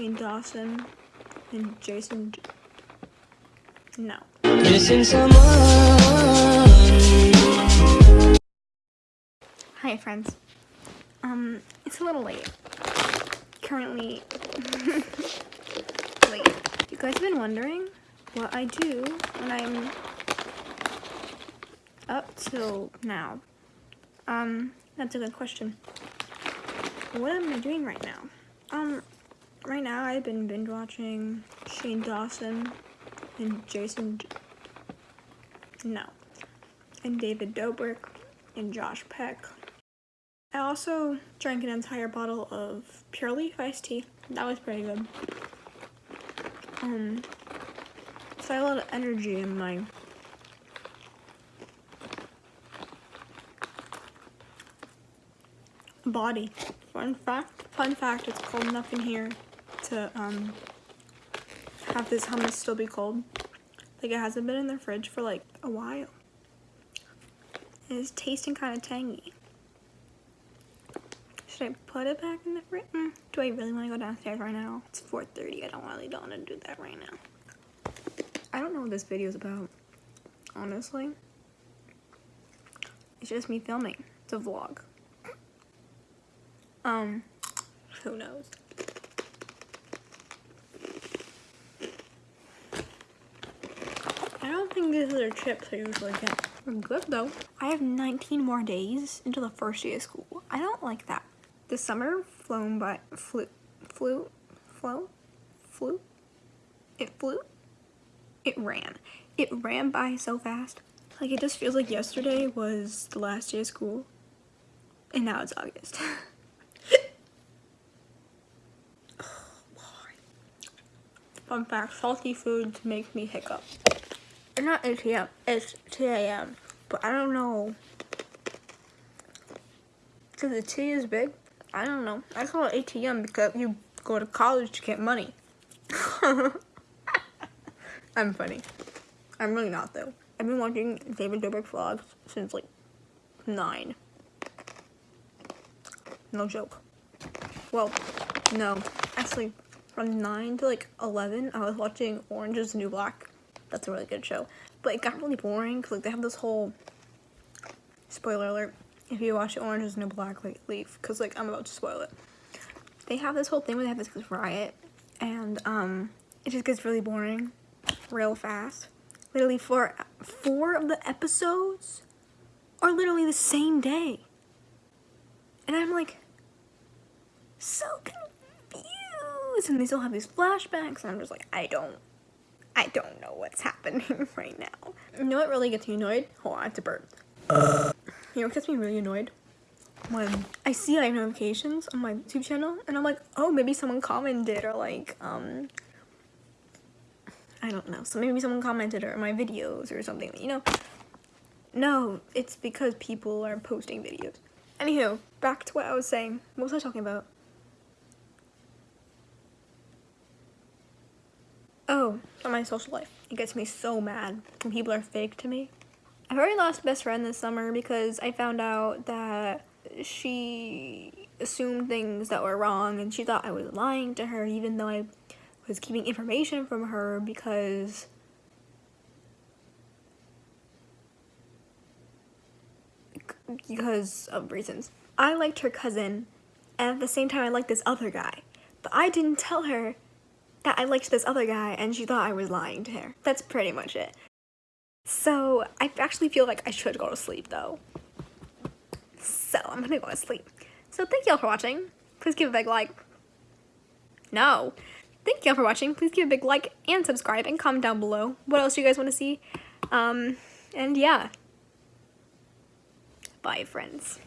Shane Dawson and Jason. No. Missing someone. Hi, friends. Um, it's a little late. Currently, late. You guys have been wondering what I do when I'm up till now. Um, that's a good question. What am I doing right now? Um, right now I've been binge watching Shane Dawson and Jason. No. And David Dobrik and Josh Peck. I also drank an entire bottle of Pure Leaf iced tea. That was pretty good. Um, so I had a lot of energy in my body. Fun fact, fun fact, it's cold enough in here to um have this hummus still be cold. Like it hasn't been in the fridge for like a while. It's tasting kind of tangy. Should I put it back in the fridge? Mm, do I really want to go downstairs right now? It's 4.30. I don't really don't want to do that right now. I don't know what this video is about, honestly. It's just me filming. It's a vlog. Um, who knows? I don't think these are chips I usually get. They're good though. I have 19 more days until the first day of school. I don't like that. The summer flown by, flew, flew, flow, flew, it flew, it ran. It ran by so fast. Like it just feels like yesterday was the last day of school and now it's August. Oh, Fun fact, salty foods make me hiccup. It's not 8 p.m., it's 2 a.m. But I don't know. Because the T is big? I don't know. I call it ATM because you go to college to get money. I'm funny. I'm really not though. I've been watching David Dobrik vlogs since like 9. No joke. Well, no. Actually, from 9 to like 11, I was watching Orange is the New Black. That's a really good show. But it got really boring like they have this whole spoiler alert. If you watch Orange is New Black, like leave because like I'm about to spoil it. They have this whole thing where they have this, this riot and um it just gets really boring real fast. Literally four four of the episodes are literally the same day. And I'm like so confused and they still have these flashbacks and I'm just like I don't I don't know what's happening right now. You know what really gets me annoyed? Hold on, I have to burp. You know what gets me really annoyed? When I see like notifications on my YouTube channel and I'm like, oh, maybe someone commented or like, um, I don't know. So maybe someone commented or my videos or something, you know? No, it's because people are posting videos. Anywho, back to what I was saying. What was I talking about? Oh, on my social life. It gets me so mad when people are fake to me. I've already lost best friend this summer because I found out that she assumed things that were wrong and she thought I was lying to her even though I was keeping information from her because because of reasons. I liked her cousin and at the same time I liked this other guy. But I didn't tell her that I liked this other guy and she thought I was lying to her. That's pretty much it. So I actually feel like I should go to sleep though. So I'm gonna go to sleep. So thank y'all for watching. Please give a big like. No. Thank y'all for watching. Please give a big like and subscribe and comment down below what else you guys want to see. Um, and yeah. Bye friends.